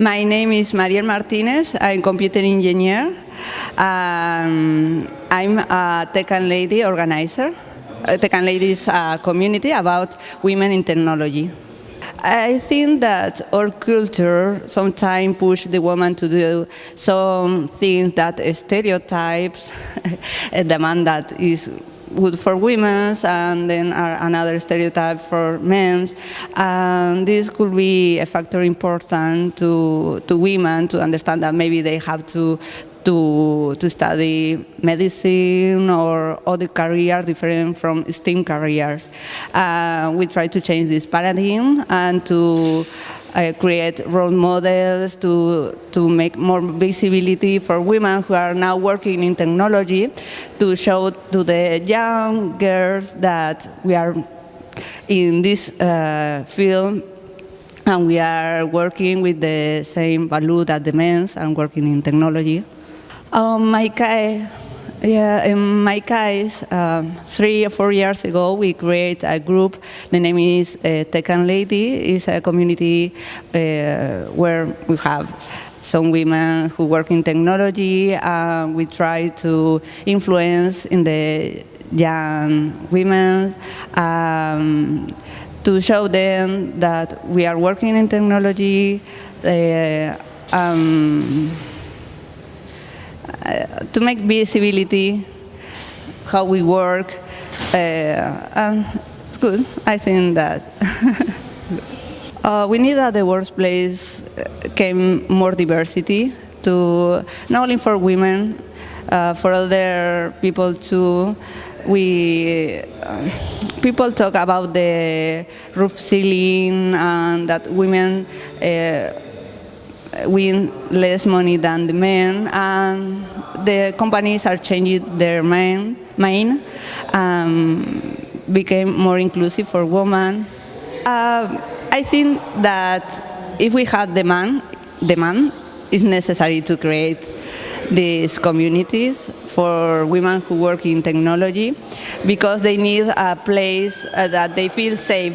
My name is Mariel Martinez. I'm computer engineer. Um, I'm a Tech and Lady organizer. Uh, Tech and Ladies uh, community about women in technology. I think that our culture sometimes push the woman to do some things that stereotypes demand that is good for women and then another stereotype for men. And this could be a factor important to, to women to understand that maybe they have to to, to study medicine or other careers different from STEM careers. Uh, we try to change this paradigm and to uh, create role models to, to make more visibility for women who are now working in technology to show to the young girls that we are in this uh, field and we are working with the same value that the men and working in technology. Um, my yeah, in my case, um, three or four years ago, we created a group. The name is uh, and Lady. It's a community uh, where we have some women who work in technology. Uh, we try to influence in the young women um, to show them that we are working in technology. Uh, um, uh, to make visibility how we work. Uh, and it's good, I think that. uh, we need that the workplace came more diversity to not only for women, uh, for other people too. We uh, people talk about the roof ceiling and that women uh, win less money than the men, and the companies are changing their main, main um, became more inclusive for women. Uh, I think that if we have demand, demand is necessary to create these communities for women who work in technology because they need a place uh, that they feel safe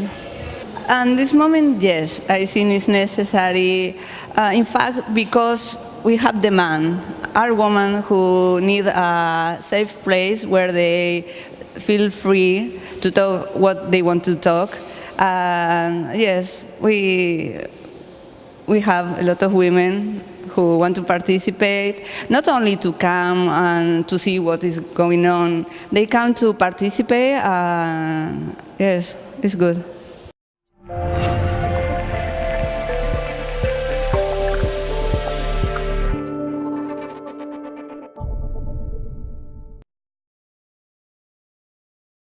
and this moment, yes, I think it's necessary. Uh, in fact, because we have demand, Our women who need a safe place where they feel free to talk what they want to talk. Uh, yes, we, we have a lot of women who want to participate, not only to come and to see what is going on, they come to participate, yes, it's good.